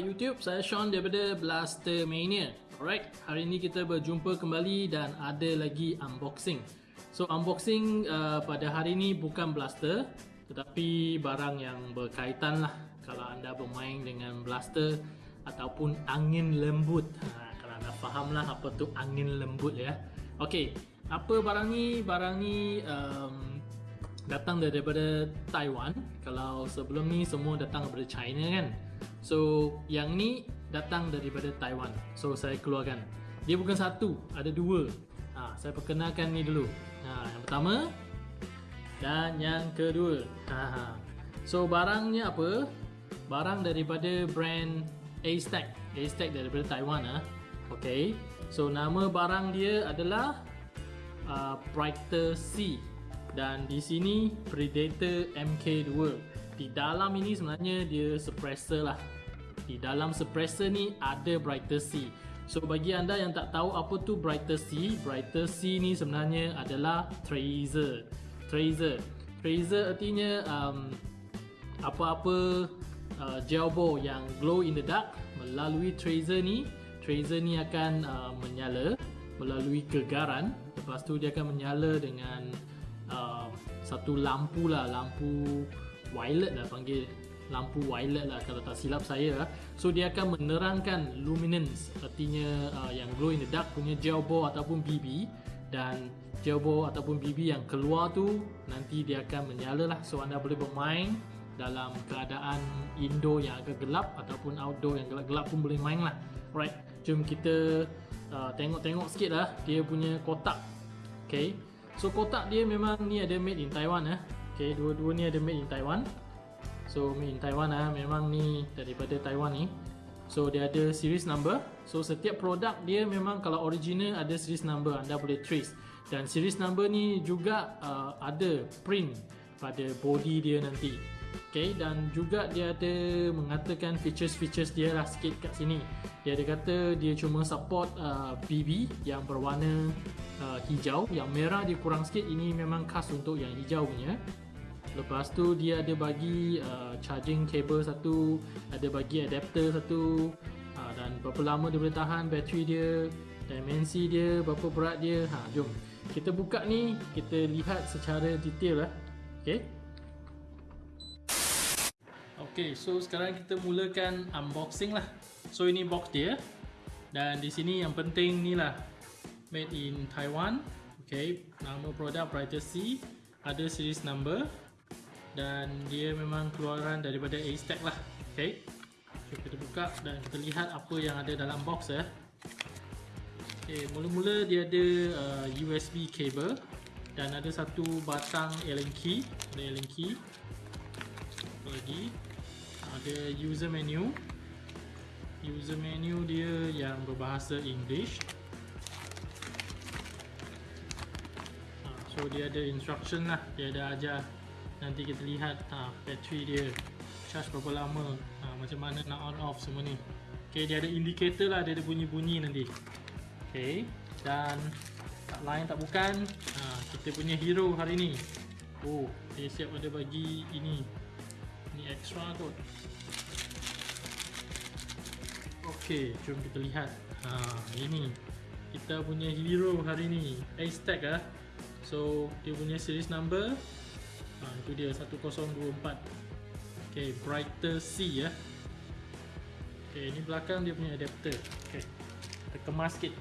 YouTube, saya Sean daripada Blaster Mania. Alright, hari ini kita berjumpa kembali dan ada lagi unboxing. So unboxing uh, pada hari ini bukan Blaster tetapi barang yang berkaitan lah kalau anda bermain dengan Blaster ataupun angin lembut. Ha, kalau anda faham lah apa tu angin lembut ya. Okay, apa barang ni? Barang ni um, datang daripada Taiwan. Kalau sebelum ni semua datang daripada China kan. So yang ni datang daripada Taiwan. So saya keluarkan. Dia bukan satu, ada dua. Ha, saya perkenalkan ni dulu. Ha, yang pertama dan yang kedua. Ha, ha. So barangnya apa? Barang daripada brand A-Stack. A-Stack daripada Taiwan. Ha. Okay. So nama barang dia adalah uh, Brighter C dan di sini Predator MK2 di dalam ini sebenarnya dia suppressor lah di dalam suppressor ni ada Brighter C so bagi anda yang tak tahu apa tu Brighter C Brighter C ni sebenarnya adalah Tracer. Tracer. Tracer artinya um, apa-apa uh, gelbo yang glow in the dark melalui Tracer ni. Tracer ni akan uh, menyala melalui kegaran. Lepas tu dia akan menyala dengan uh, satu lampu lah lampu violet lah panggil lampu violet lah kalau tak silap saya lah. so dia akan menerangkan luminance artinya uh, yang glow in the dark punya gel ball ataupun BB dan gel ball ataupun BB yang keluar tu nanti dia akan menyala lah so anda boleh bermain dalam keadaan indoor yang agak gelap ataupun outdoor yang gelap-gelap pun boleh main lah right jom kita uh, tengok-tengok sikit lah dia punya kotak okay So kotak dia memang ni ada made in Taiwan eh. Okay, dua-dua ni ada made in Taiwan. So in Taiwan ah memang ni daripada Taiwan ni. So dia ada series number. So setiap produk dia memang kalau original ada series number anda boleh trace. Dan series number ni juga uh, ada print pada body dia nanti. Okay, dan juga dia ada mengatakan features-features dia lah sikit kat sini. Dia ada kata dia cuma support uh, BB yang berwarna uh, hijau. Yang merah dia kurang sikit. Ini memang khas untuk yang hijau punya. Lepas tu dia ada bagi uh, charging cable satu, ada bagi adapter satu. Uh, dan berapa lama dia boleh tahan bateri dia, dimensi dia, berapa berat dia. Ha, jom. Kita buka ni, kita lihat secara detail lah. Okay. Okay, so sekarang kita mulakan unboxing lah. So ini box dia. Dan di sini yang penting ni lah. Made in Taiwan. Okay, nama produk Brighter C. Ada series number. Dan dia memang keluaran daripada A-Stack lah. Okay. So kita buka dan kita lihat apa yang ada dalam box ya. Mula-mula dia ada uh, USB cable. Dan ada satu batang Allen key. Ada Allen key. Lagi ada user menu user menu dia yang berbahasa English ha, so dia ada instruction lah dia ada ajar nanti kita lihat ha, battery dia charge berapa lama ha, macam mana nak on off semua ni. Ok dia ada indicator lah dia ada bunyi-bunyi nanti. Ok dan tak lain tak bukan ha, kita punya hero hari ni. Oh dia siap ada bagi ini. Ni extra kot. Ok jom kita lihat. Ha, ini. Kita punya hero hari ni. A-Stack lah so dia punya series number ha, itu dia 1024 ok Brighter C ya. Ok ini belakang dia punya adapter. Ok kita kemas sikit.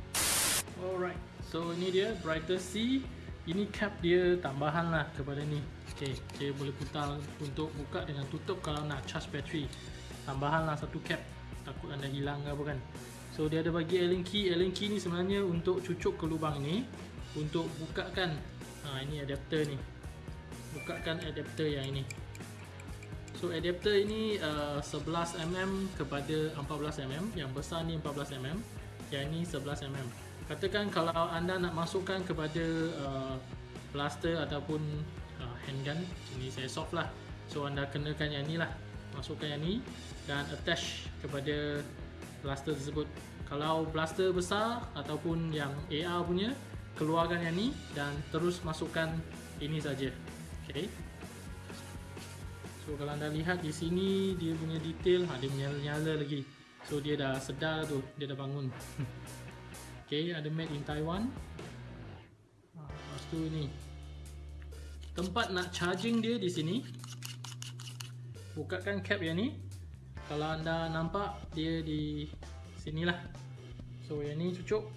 Alright so ini dia Brighter C ini cap dia tambahan lah kepada ni. Ok dia boleh putar untuk buka dengan tutup kalau nak charge battery tambahan lah satu cap. Takut anda hilang ke apa kan. So dia ada bagi Allen key. Allen key ni sebenarnya untuk cucuk ke lubang ni untuk bukakan. Ha, ini adapter ni bukakan adapter yang ini. So adapter ini uh, 11mm kepada 14mm yang besar ni 14mm yang ini 11mm katakan kalau anda nak masukkan kepada uh, blaster ataupun uh, handgun ini saya soft lah. So anda kenakan yang ni lah masukkan yang ni dan attach kepada blaster tersebut. Kalau blaster besar ataupun yang AR punya keluarkan yang ni dan terus masukkan ini saja okay. so kalau anda lihat di sini dia punya detail ha, dia menyala-nyala lagi. So dia dah sedar tu, dia dah bangun. okay, ada made in Taiwan. Ha, lepas tu ni tempat nak charging dia di sini. Bukakan cap yang ni. Kalau anda nampak dia di sinilah. So yang ni cucuk.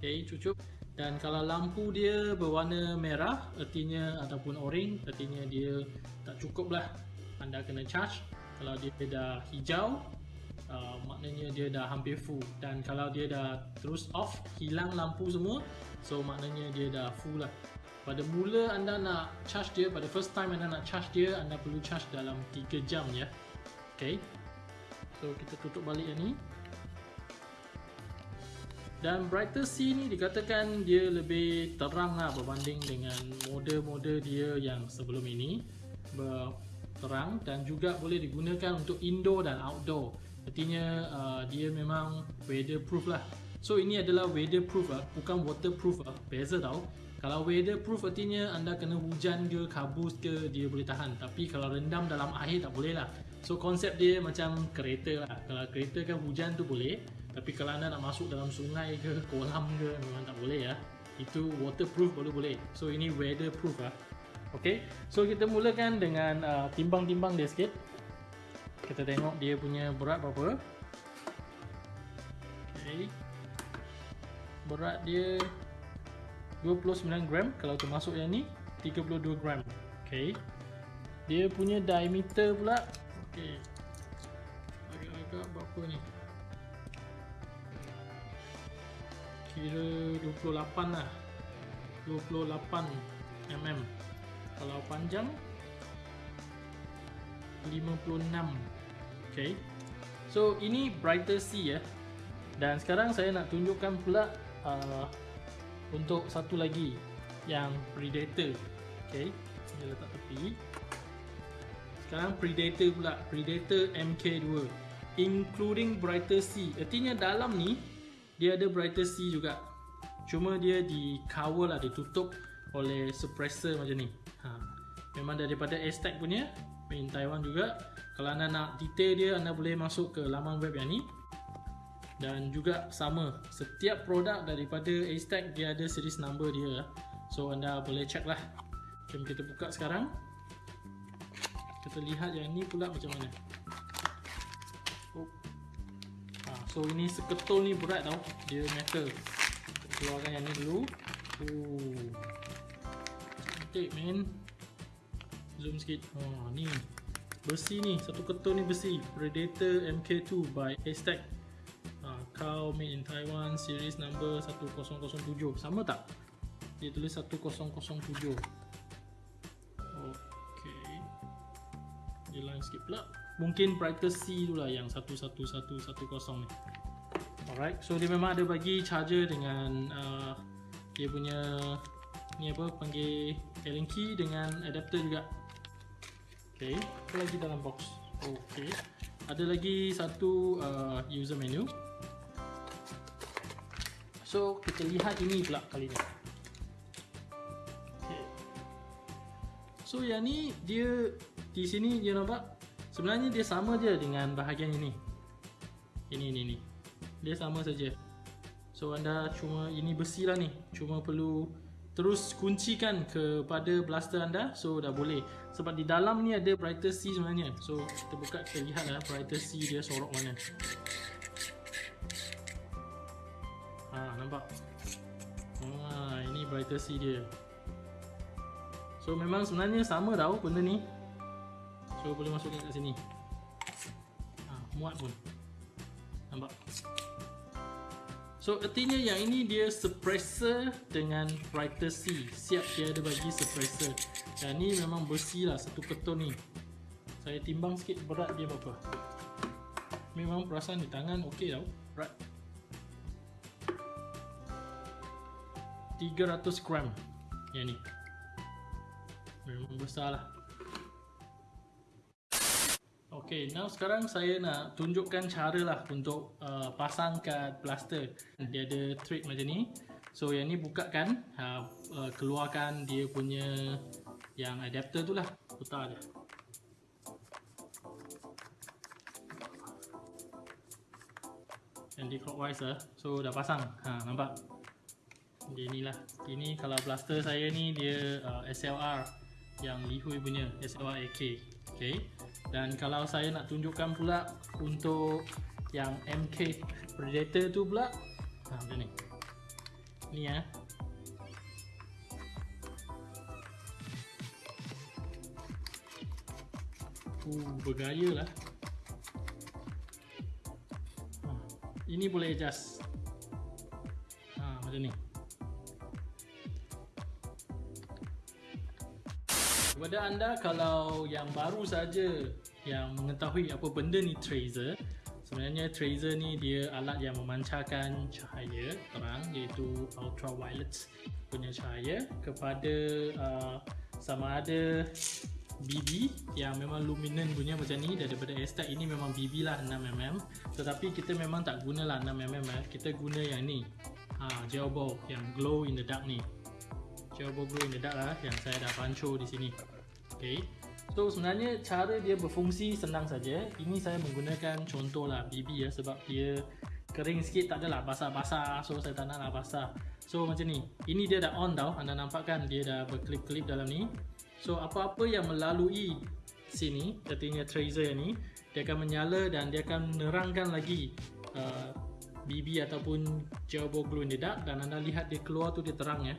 Okay, cucuk. Dan kalau lampu dia berwarna merah, artinya ataupun orange, artinya dia tak cukup lah. Anda kena charge. Kalau dia dah hijau, uh, maknanya dia dah hampir full. Dan kalau dia dah terus off, hilang lampu semua, so maknanya dia dah full lah. Pada mula anda nak charge dia, pada first time anda nak charge dia, anda perlu charge dalam 3 jam ya. Okay. So kita tutup balik yang ni. Dan Brighter C ni dikatakan dia lebih terang lah berbanding dengan model-model dia yang sebelum ini. Terang dan juga boleh digunakan untuk indoor dan outdoor. Artinya uh, dia memang weatherproof lah. So ini adalah weatherproof lah bukan waterproof lah beza tau. Kalau weatherproof artinya anda kena hujan ke kabus ke dia boleh tahan. Tapi kalau rendam dalam air tak boleh lah. So konsep dia macam kereta lah. Kalau kereta kan hujan tu boleh tapi kalau anda nak masuk dalam sungai ke kolam ke memang tak boleh ya. Itu waterproof baru boleh. So ini weatherproof lah. Okay, so kita mulakan dengan uh, timbang-timbang dia sikit. Kita tengok dia punya berat berapa. Okay, berat dia 29 gram. Kalau termasuk yang ni 32 gram. Okay, dia punya diameter pula. Okay, agak-agak berapa ni? Kira 28 lah. 28 mm. Kalau panjang 56 ok so ini brighter C ya. Dan sekarang saya nak tunjukkan pula uh, untuk satu lagi yang predator. Ok saya letak tepi. Sekarang predator pula. Predator MK2 including brighter C artinya dalam ni dia ada brighter C juga. Cuma dia di cover lah ditutup oleh suppressor macam ni. Ha. memang daripada Aztec punya in Taiwan juga. Kalau anda nak detail dia anda boleh masuk ke laman web yang ni. Dan juga sama setiap produk daripada Aztec dia ada series number dia. So anda boleh check lah. Jom kita buka sekarang. Kita lihat yang ni pula macam mana So ini seketul ni berat tau. Dia metal. Keluarkan yang ni dulu. Oh Cantik man. Zoom sikit. Oh ni. Besi ni. Satu ketul ni besi. Predator MK2 by Aztec. Uh, Cow made in Taiwan Series number 1007 Sama tak? Dia tulis 1007 Okay Dia lain sikit pula mungkin brighter C tu lah yang 11110 ni. Alright so dia memang ada bagi charger dengan uh, dia punya ni apa panggil Allen key dengan adapter juga. Ok apa lagi dalam box? Ok ada lagi satu uh, user menu. So kita lihat ini pula kali ni okay. so yang ni dia di sini dia nampak Sebenarnya dia sama je dengan bahagian ini. Ini ini ini. Dia sama saja. So anda cuma ini besi lah ni. Cuma perlu terus kuncikan kepada blaster anda. So dah boleh. Sebab di dalam ni ada brighter C sebenarnya. So kita buka kita lihat lah brighter C dia sorok mana. Ha nampak. Ha ini brighter C dia. So memang sebenarnya sama tau benda ni. So boleh masukkan kat sini. Ha, Muat pun. Nampak? So artinya yang ini dia suppressor dengan writer C. Siap dia ada bagi suppressor Dan ni memang besi lah satu keton ni. Saya timbang sikit berat dia berapa Memang perasan di tangan okey tau. Berat. 300 gram Yang ni. Memang besar lah Okay, now sekarang saya nak tunjukkan cara lah untuk uh, pasang kat plaster. Dia ada thread macam ni. So yang ni buka kan, uh, ha, uh, keluarkan dia punya yang adapter tu lah. Putar dia. Anti-clockwise lah. So dah pasang. Ha, nampak? Dia ni lah. Ini kalau plaster saya ni dia uh, SLR yang lihui punya. SLR AK. Okay. Dan kalau saya nak tunjukkan pula untuk yang MK Predator tu pula ha macam ni. Ni ya. Uh, bergaya lah. Ha, ini boleh adjust. Ha, macam ni. Kepada anda kalau yang baru saja yang mengetahui apa benda ni tracer, sebenarnya tracer ni dia alat yang memancarkan cahaya terang iaitu ultraviolet punya cahaya kepada uh, sama ada BB yang memang luminant punya macam ni. Daripada Aztec ini memang BB lah 6mm tetapi kita memang tak guna lah 6mm eh. kita guna yang ni. Ha, gel ball yang glow in the dark ni glow in the dark lah yang saya dah panco di sini. Ok so sebenarnya cara dia berfungsi senang saja. Ini saya menggunakan contoh lah BB ya sebab dia kering sikit tak adalah basah-basah. So saya tak nak lah basah. So macam ni. Ini dia dah on tau. Anda nampak kan dia dah berkelip-kelip dalam ni. So apa-apa yang melalui sini, katanya tracer ni, dia akan menyala dan dia akan menerangkan lagi uh, BB ataupun in the Dark dan anda lihat dia keluar tu dia terang ya.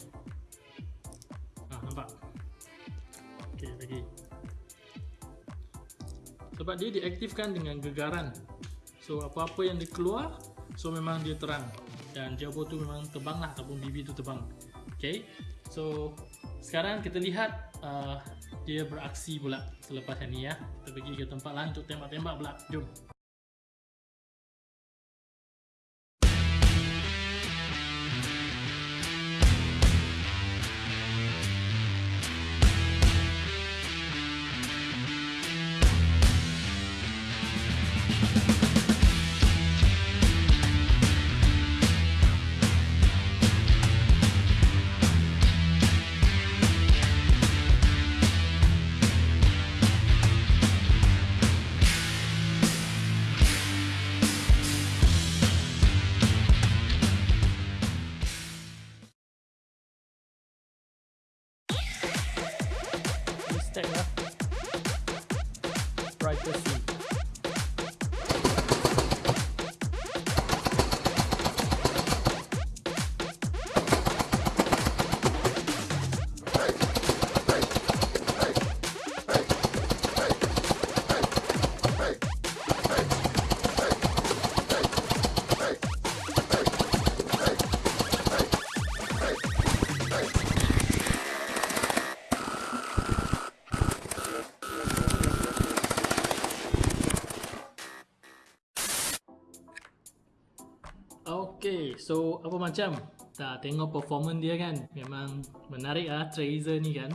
Lagi. Sebab dia diaktifkan dengan gegaran. So apa-apa yang dia keluar, so memang dia terang. Dan Jawbo tu memang terbang lah ataupun BB tu terbang. Okay, so sekarang kita lihat uh, dia beraksi pula selepas ini ya. Kita pergi ke tempat lain untuk tembak-tembak pula. Jom. Stack lah so apa macam? Tak tengok performance dia kan? Memang menarik lah Tracer ni kan?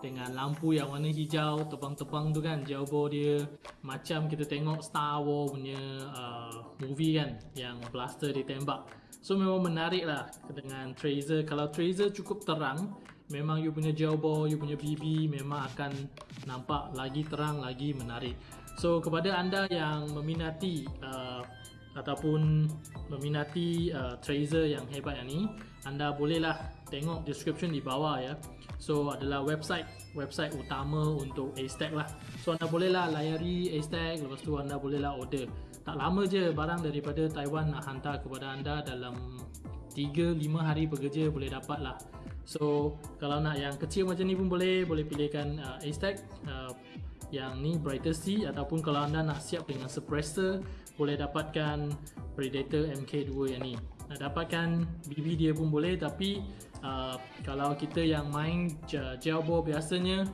Dengan lampu yang warna hijau Tebang-tebang tu kan? Jauh dia Macam kita tengok Star Wars punya uh, movie kan? Yang blaster ditembak. So memang menarik lah Dengan Tracer Kalau Tracer cukup terang Memang you punya ball, you punya BB Memang akan nampak lagi terang, lagi menarik. So kepada anda yang meminati uh, ataupun meminati uh, tracer yang hebat yang ni anda bolehlah tengok description di bawah ya. So adalah website website utama untuk A-Stack lah. So anda bolehlah layari A-Stack lepas tu anda bolehlah order. Tak lama je barang daripada Taiwan nak hantar kepada anda dalam 3-5 hari bekerja boleh dapat lah so kalau nak yang kecil macam ni pun boleh boleh pilihkan uh, A-Stack uh, yang ni Brighter C ataupun kalau anda nak siap dengan suppressor boleh dapatkan Predator MK2 yang ni. Nak dapatkan BB dia pun boleh tapi uh, kalau kita yang main gel ball biasanya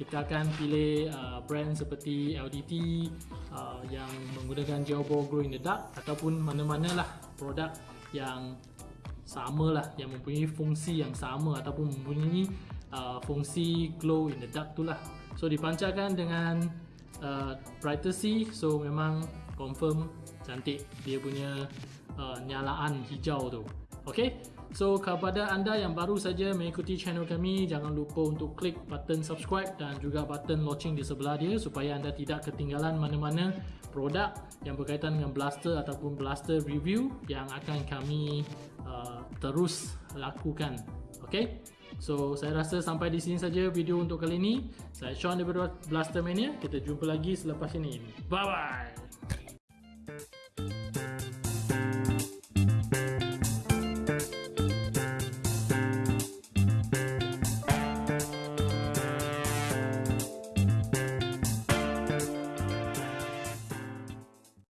kita akan pilih uh, brand seperti LDT uh, yang menggunakan gel ball glow in the dark ataupun mana-mana lah produk yang sama lah yang mempunyai fungsi yang sama ataupun mempunyai uh, fungsi glow in the dark tu lah. So dipancarkan dengan uh, brighter C so memang confirm cantik. Dia punya uh, nyalaan hijau tu. Okay, So kepada anda yang baru saja mengikuti channel kami Jangan lupa untuk klik button subscribe Dan juga button loceng di sebelah dia Supaya anda tidak ketinggalan mana-mana produk Yang berkaitan dengan blaster ataupun blaster review Yang akan kami uh, terus lakukan. Okay? So saya rasa sampai di sini saja video untuk kali ini. Saya Sean daripada Blaster Mania. Kita jumpa lagi selepas ini. Bye bye